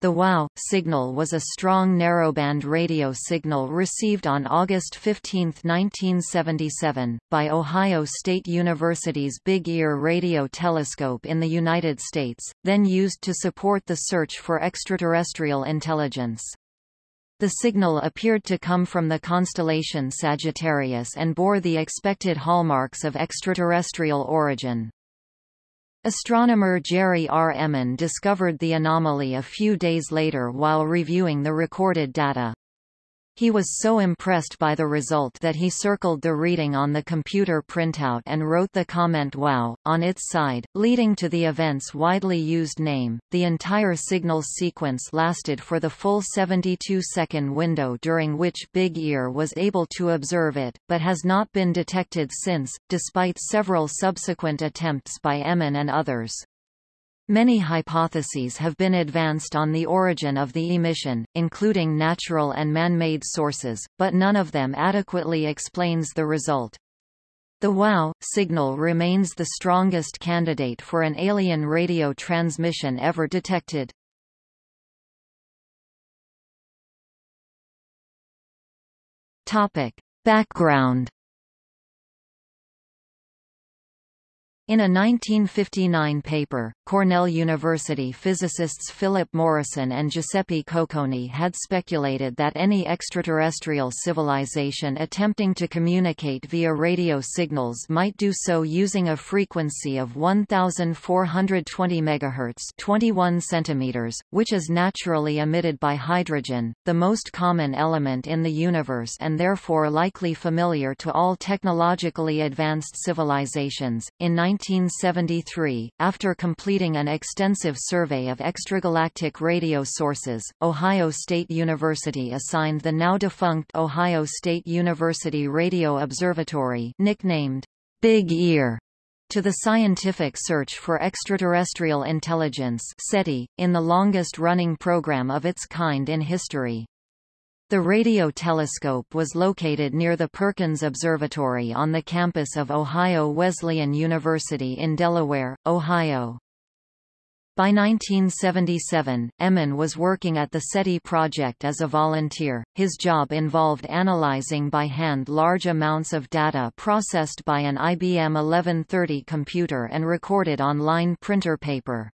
The WOW! signal was a strong narrowband radio signal received on August 15, 1977, by Ohio State University's Big Ear radio telescope in the United States, then used to support the search for extraterrestrial intelligence. The signal appeared to come from the constellation Sagittarius and bore the expected hallmarks of extraterrestrial origin. Astronomer Jerry R. Ehman discovered the anomaly a few days later while reviewing the recorded data. He was so impressed by the result that he circled the reading on the computer printout and wrote the comment WOW! on its side, leading to the event's widely used name. The entire signal sequence lasted for the full 72-second window during which Big Ear was able to observe it, but has not been detected since, despite several subsequent attempts by Ehman and others. Many hypotheses have been advanced on the origin of the emission, including natural and man-made sources, but none of them adequately explains the result. The WOW! signal remains the strongest candidate for an alien radio transmission ever detected. Topic. Background In a 1959 paper, Cornell University physicists Philip Morrison and Giuseppe Cocconi had speculated that any extraterrestrial civilization attempting to communicate via radio signals might do so using a frequency of 1420 MHz 21 centimeters, which is naturally emitted by hydrogen, the most common element in the universe and therefore likely familiar to all technologically advanced civilizations. In 1973, after completing an extensive survey of extragalactic radio sources, Ohio State University assigned the now-defunct Ohio State University Radio Observatory nicknamed Big Ear to the scientific search for extraterrestrial intelligence SETI, in the longest-running program of its kind in history. The radio telescope was located near the Perkins Observatory on the campus of Ohio Wesleyan University in Delaware, Ohio. By 1977, Ehman was working at the SETI project as a volunteer. His job involved analyzing by hand large amounts of data processed by an IBM 1130 computer and recorded on line printer paper.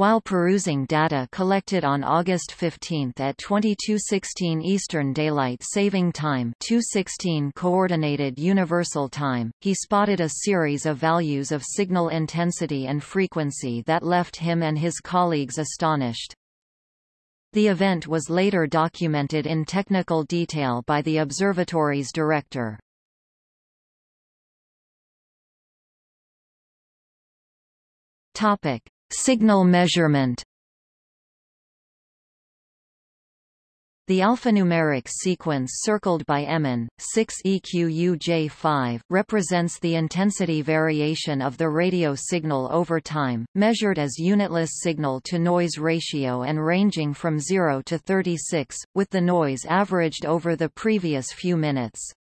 While perusing data collected on August 15 at 2216 Eastern Daylight Saving Time 216 Coordinated Universal Time, he spotted a series of values of signal intensity and frequency that left him and his colleagues astonished. The event was later documented in technical detail by the observatory's director. Topic: Signal measurement The alphanumeric sequence circled by Ehman, 6EQUJ5, represents the intensity variation of the radio signal over time, measured as unitless signal-to-noise ratio and ranging from 0 to 36, with the noise averaged over the previous few minutes.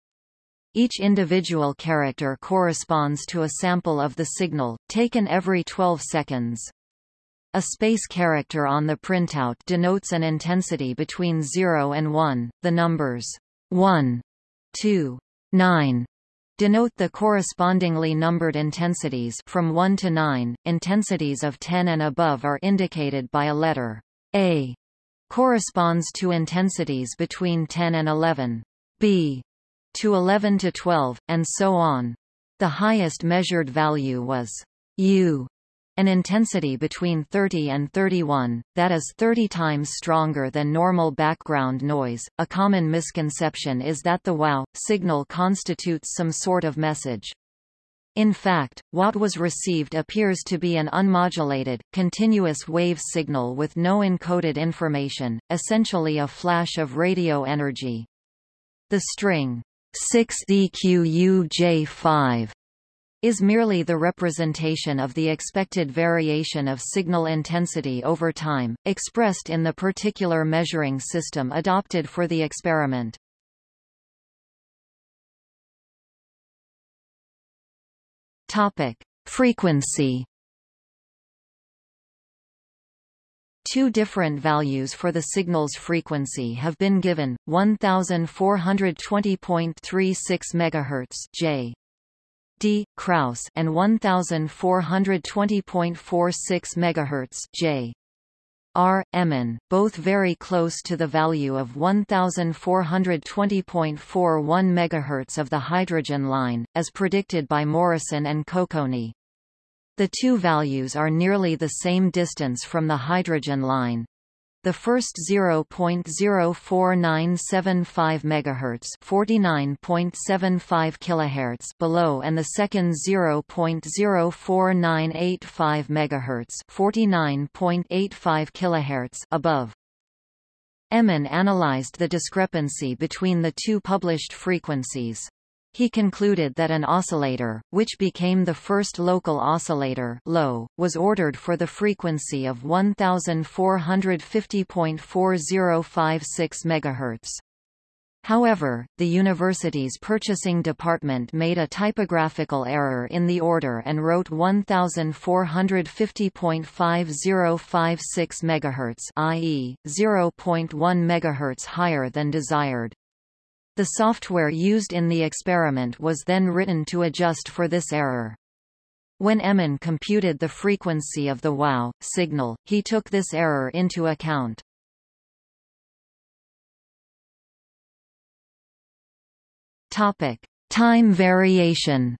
Each individual character corresponds to a sample of the signal, taken every 12 seconds. A space character on the printout denotes an intensity between 0 and 1. The numbers 1, 2, 9 denote the correspondingly numbered intensities from 1 to 9. Intensities of 10 and above are indicated by a letter A corresponds to intensities between 10 and 11. B to 11 to 12, and so on. The highest measured value was U an intensity between 30 and 31, that is 30 times stronger than normal background noise. A common misconception is that the WOW signal constitutes some sort of message. In fact, what was received appears to be an unmodulated, continuous wave signal with no encoded information, essentially a flash of radio energy. The string 6EQUJ5 is merely the representation of the expected variation of signal intensity over time, expressed in the particular measuring system adopted for the experiment. Topic: Frequency Two different values for the signal's frequency have been given: 1420.36 MHz (J. D. Kraus) and 1420.46 MHz J. R. Ehman, both very close to the value of 1420.41 MHz of the hydrogen line, as predicted by Morrison and Cocconi. The two values are nearly the same distance from the hydrogen line. The first 0.04975 MHz, 49.75 kHz below and the second 0.04985 MHz, 49.85 kHz above. Ehman analyzed the discrepancy between the two published frequencies. He concluded that an oscillator, which became the first local oscillator low, was ordered for the frequency of 1450.4056 MHz. However, the university's purchasing department made a typographical error in the order and wrote 1450.5056 MHz i.e., 0.1 MHz higher than desired. The software used in the experiment was then written to adjust for this error. When Ehman computed the frequency of the WOW signal, he took this error into account. Topic: Time variation.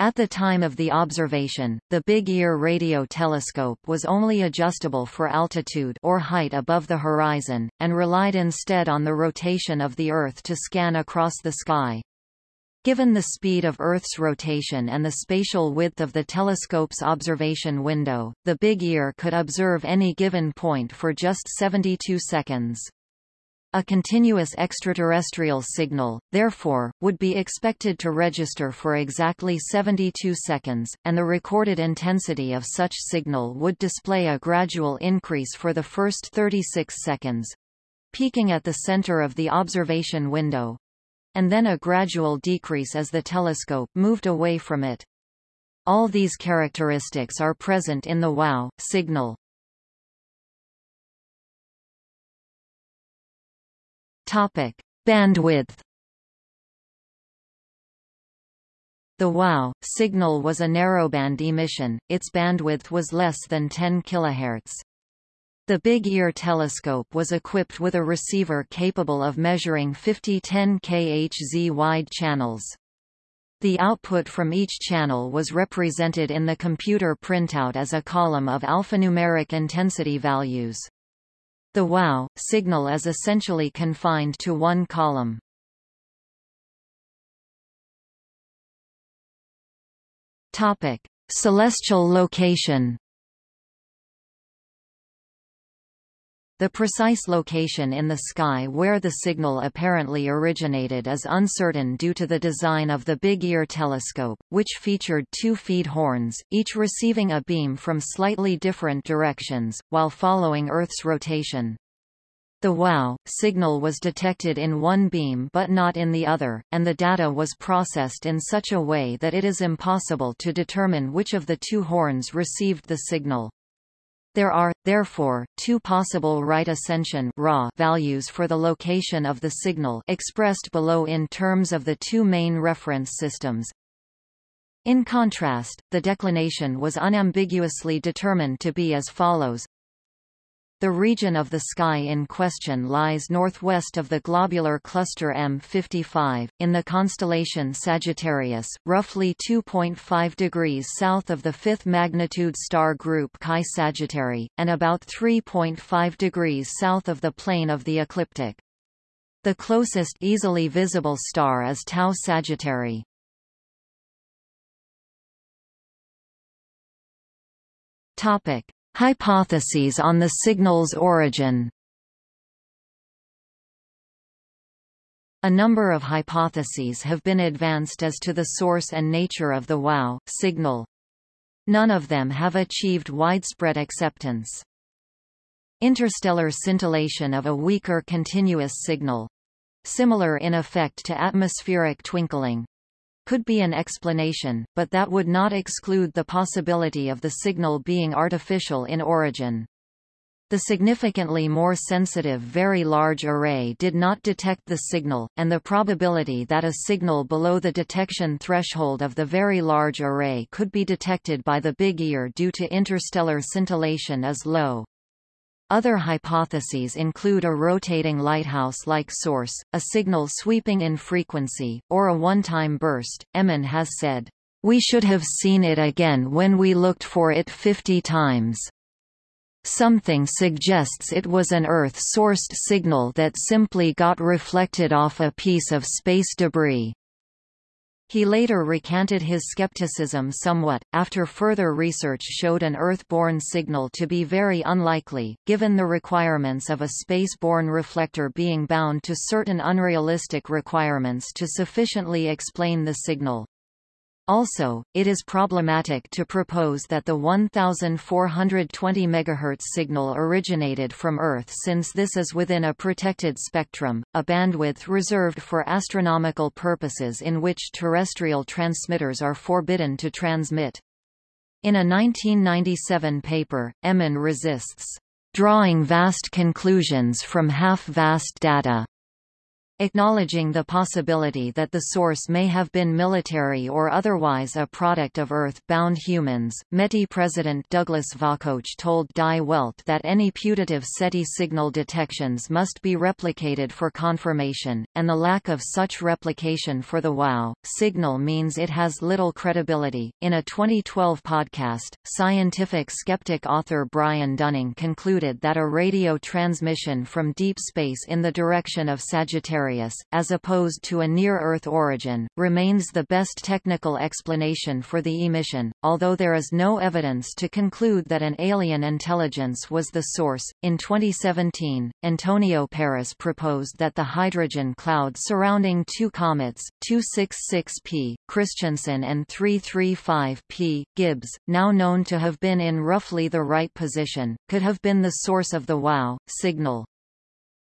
At the time of the observation, the Big Ear radio telescope was only adjustable for altitude or height above the horizon, and relied instead on the rotation of the Earth to scan across the sky. Given the speed of Earth's rotation and the spatial width of the telescope's observation window, the Big Ear could observe any given point for just 72 seconds. A continuous extraterrestrial signal, therefore, would be expected to register for exactly 72 seconds, and the recorded intensity of such signal would display a gradual increase for the first 36 seconds peaking at the center of the observation window and then a gradual decrease as the telescope moved away from it. All these characteristics are present in the WOW signal. Topic: Bandwidth. The WOW signal was a narrowband emission. Its bandwidth was less than 10 kHz. The Big Ear telescope was equipped with a receiver capable of measuring 50 10 kHz wide channels. The output from each channel was represented in the computer printout as a column of alphanumeric intensity values. The WOW signal is essentially confined to one column. Topic: Celestial location. The precise location in the sky where the signal apparently originated is uncertain due to the design of the Big Ear telescope, which featured two feed horns, each receiving a beam from slightly different directions, while following Earth's rotation. The WOW signal was detected in one beam but not in the other, and the data was processed in such a way that it is impossible to determine which of the two horns received the signal. There are, therefore, two possible right ascension values for the location of the signal expressed below in terms of the two main reference systems. In contrast, the declination was unambiguously determined to be as follows the region of the sky in question lies northwest of the globular cluster M55, in the constellation Sagittarius, roughly 2.5 degrees south of the fifth magnitude star group Chi Sagittarii, and about 3.5 degrees south of the plane of the ecliptic. The closest easily visible star is Tau Sagittarii. Topic. Hypotheses on the signal's origin A number of hypotheses have been advanced as to the source and nature of the WOW signal. None of them have achieved widespread acceptance. Interstellar scintillation of a weaker continuous signal. Similar in effect to atmospheric twinkling. Could be an explanation, but that would not exclude the possibility of the signal being artificial in origin. The significantly more sensitive Very Large Array did not detect the signal, and the probability that a signal below the detection threshold of the Very Large Array could be detected by the Big Ear due to interstellar scintillation is low. Other hypotheses include a rotating lighthouse-like source, a signal sweeping in frequency, or a one-time burst. Ehman has said, "We should have seen it again when we looked for it 50 times." Something suggests it was an Earth-sourced signal that simply got reflected off a piece of space debris. He later recanted his skepticism somewhat, after further research showed an Earth-borne signal to be very unlikely, given the requirements of a space-borne reflector being bound to certain unrealistic requirements to sufficiently explain the signal. Also, it is problematic to propose that the 1420 MHz signal originated from Earth since this is within a protected spectrum, a bandwidth reserved for astronomical purposes in which terrestrial transmitters are forbidden to transmit. In a 1997 paper, Ehman resists drawing vast conclusions from half-vast data Acknowledging the possibility that the source may have been military or otherwise a product of Earth-bound humans, METI President Douglas Vakoch told Die Welt that any putative SETI signal detections must be replicated for confirmation, and the lack of such replication for the WOW signal means it has little credibility. In a 2012 podcast, scientific skeptic author Brian Dunning concluded that a radio transmission from deep space in the direction of Sagittarius As opposed to a near-Earth origin, remains the best technical explanation for the emission, although there is no evidence to conclude that an alien intelligence was the source. In 2017, Antonio Paris proposed that the hydrogen cloud surrounding two comets, 266P, Christensen and 335P, Gibbs, now known to have been in roughly the right position, could have been the source of the WOW signal.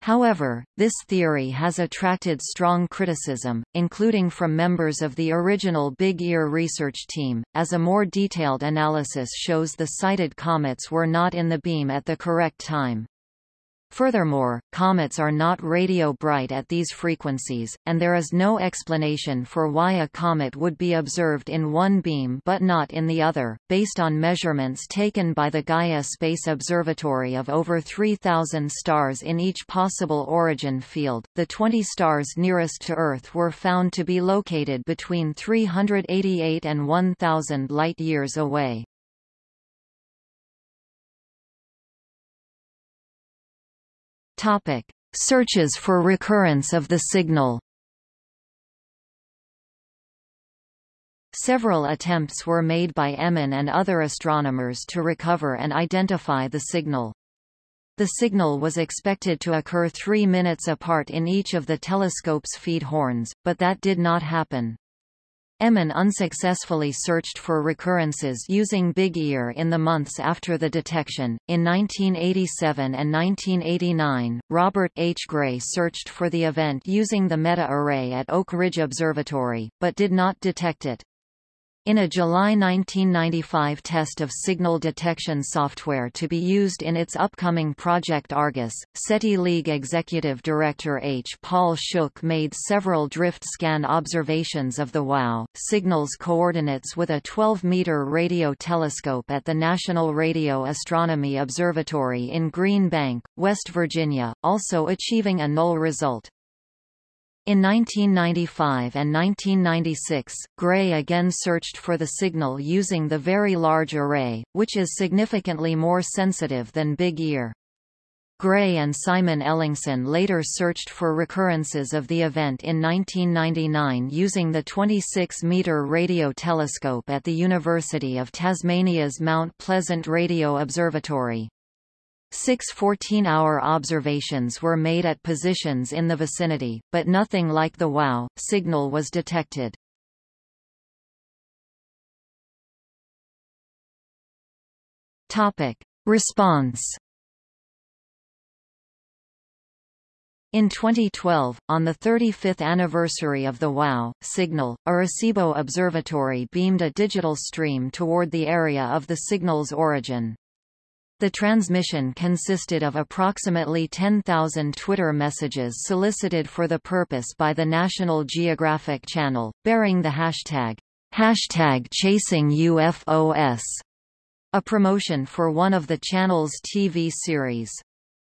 However, this theory has attracted strong criticism, including from members of the original Big Ear research team, as a more detailed analysis shows the cited comets were not in the beam at the correct time. Furthermore, comets are not radio bright at these frequencies, and there is no explanation for why a comet would be observed in one beam but not in the other. Based on measurements taken by the Gaia Space Observatory of over 3,000 stars in each possible origin field, the 20 stars nearest to Earth were found to be located between 388 and 1,000 light-years away. Topic: Searches for recurrence of the signal. Several attempts were made by Ehman and other astronomers to recover and identify the signal. The signal was expected to occur three minutes apart in each of the telescope's feed horns, but that did not happen. Ehman unsuccessfully searched for recurrences using Big Ear in the months after the detection. In 1987 and 1989, Robert H. Gray searched for the event using the Meta Array at Oak Ridge Observatory, but did not detect it. In a July 1995 test of signal detection software to be used in its upcoming Project Argus, SETI League Executive Director H. Paul Shuch made several drift scan observations of the WOW signals coordinates with a 12-meter radio telescope at the National Radio Astronomy Observatory in Green Bank, West Virginia, also achieving a null result. In 1995 and 1996, Gray again searched for the signal using the Very Large Array, which is significantly more sensitive than Big Ear. Gray and Simon Ellingsen later searched for recurrences of the event in 1999 using the 26-meter radio telescope at the University of Tasmania's Mount Pleasant Radio Observatory. Six 14-hour observations were made at positions in the vicinity, but nothing like the WOW signal was detected. Topic: Response In 2012, on the 35th anniversary of the WOW! signal, Arecibo Observatory beamed a digital stream toward the area of the signal's origin. The transmission consisted of approximately 10,000 Twitter messages solicited for the purpose by the National Geographic Channel, bearing the hashtag, hashtag chasing UFOS, a promotion for one of the channel's TV series.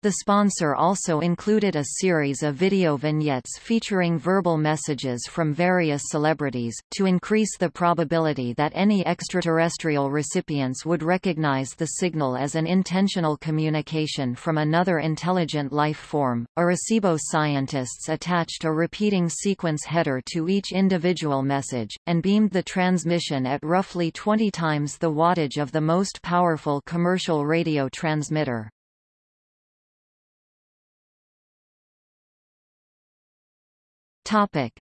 The sponsor also included a series of video vignettes featuring verbal messages from various celebrities, to increase the probability that any extraterrestrial recipients would recognize the signal as an intentional communication from another intelligent life form. Arecibo scientists attached a repeating sequence header to each individual message, and beamed the transmission at roughly 20 times the wattage of the most powerful commercial radio transmitter.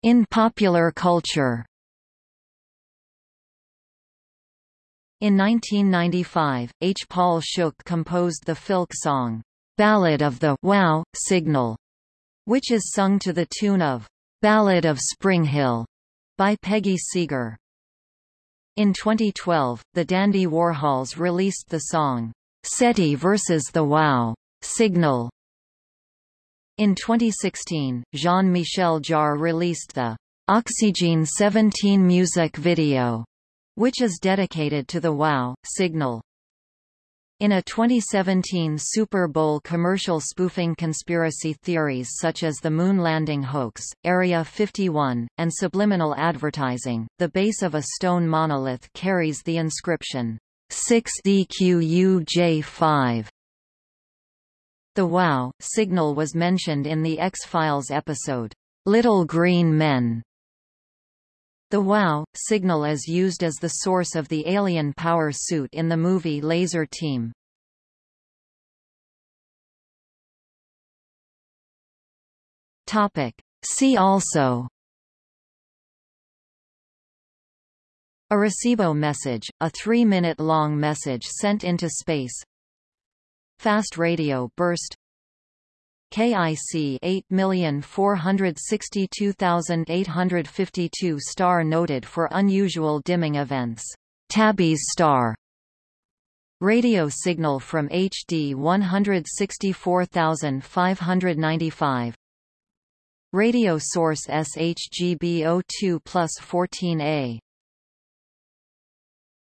In popular culture. In 1995, H. Paul Shuch composed the filk song, Ballad of the Wow Signal, which is sung to the tune of Ballad of Spring Hill by Peggy Seeger. In 2012, the Dandy Warhols released the song, SETI vs. the Wow Signal in 2016, Jean-Michel Jarre released the Oxygene 17 music video, which is dedicated to the WOW! signal. In a 2017 Super Bowl commercial spoofing conspiracy theories such as the moon landing hoax, Area 51, and subliminal advertising, the base of a stone monolith carries the inscription 6DQUJ5 the WOW! signal was mentioned in the X-Files episode, Little Green Men. The WOW! signal is used as the source of the alien power suit in the movie Laser Team. Topic. See also A Arecibo message, a three-minute-long message sent into space Fast radio burst. KIC 8462852 star noted for unusual dimming events. Tabby's star. Radio signal from HD 164595 Radio source SHGB02 plus 14A